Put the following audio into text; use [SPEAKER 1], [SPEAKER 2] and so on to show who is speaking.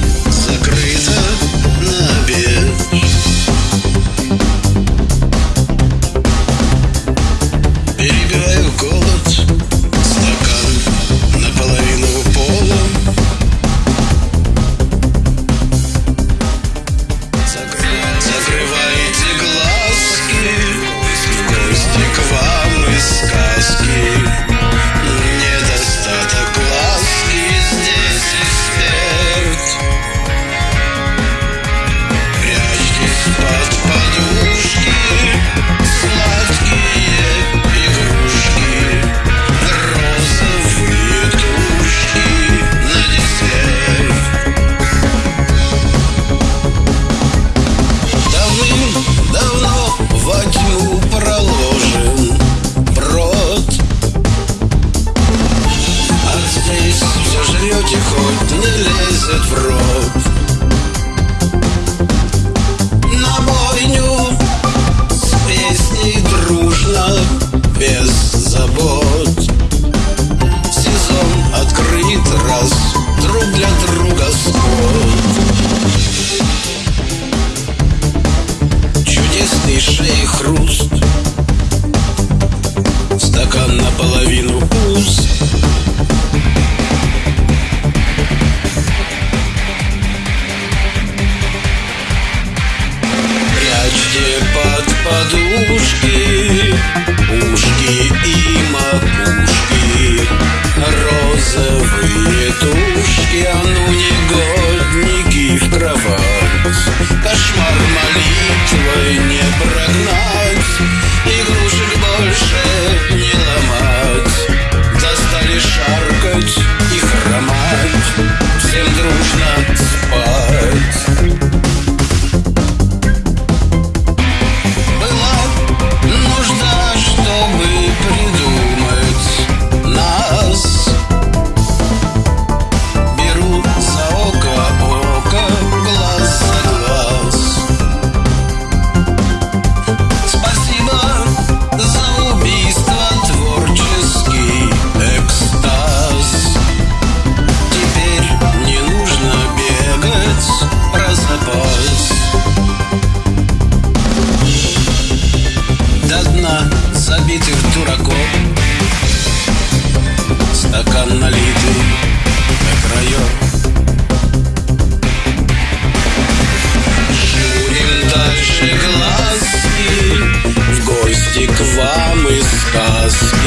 [SPEAKER 1] Peace. год. Сезон открыт раз, друг для друга сход. Чудесный шеи хруст. Стакан наполовину пуст. Прячьте под подушки ушки и Розовые тушки stars